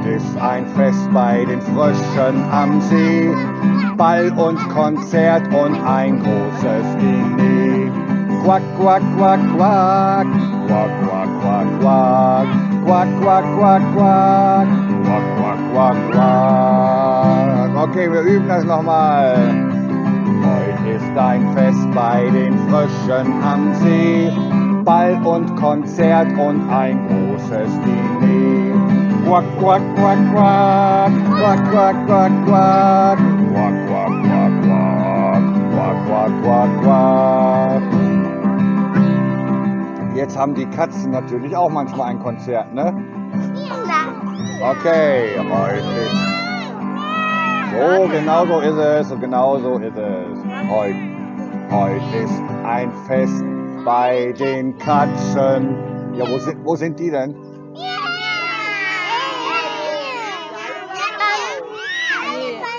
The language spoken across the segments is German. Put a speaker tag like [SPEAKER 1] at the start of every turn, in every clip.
[SPEAKER 1] Heute ist ein Fest bei den Fröschen am See. Ball und Konzert und ein großes Diner. Quack, quack, quack, quack. Quack, quack, quack, quack. Quack, quack, quack, quack. Quack, quack, quack, quack. Okay, wir üben das nochmal. Heute ist ein Fest bei den Fröschen am See. Ball und Konzert und ein großes Diner. Quack, quack, quack, quack. Quack, quack, quack, quack. Quack, quack, quack, quack. Quack, quack, quack, quack. Jetzt haben die Katzen natürlich auch manchmal ein Konzert, ne? Okay, heute ist. So, genau so ist es, so genau so ist es. Heute, heute ist ein Fest bei den Katzen. Ja, wo sind, wo sind die denn?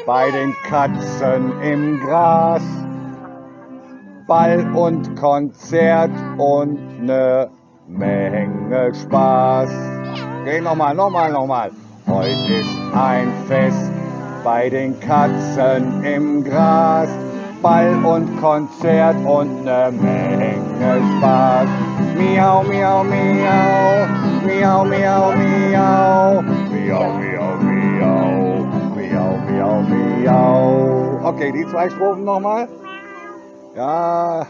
[SPEAKER 1] Bei den Katzen im Gras. Ball und Konzert und ne Menge Spaß. Okay, nochmal, nochmal, nochmal. Heute ist ein Fest bei den Katzen im Gras. Ball und Konzert und ne Menge Spaß. Miau, miau, miau, miau, miau, miau, Okay, die zwei Strophen nochmal. Ja.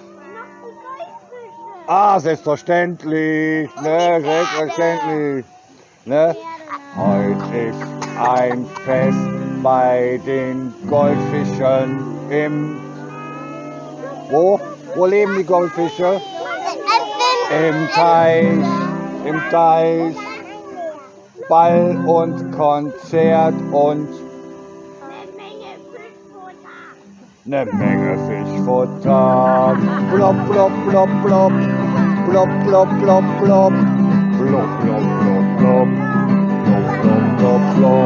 [SPEAKER 1] Ah, selbstverständlich, ne, selbstverständlich, ne. Heute ist ein Fest bei den Goldfischen im wo? Wo leben die Goldfische? Im Teich, im Teich. Ball und Konzert und eine Menge Fischfutter. Blop, blop, blop, blop, blop, blop, blop, blop, blop, blop, blop, blop, blop, blop, blop, blop.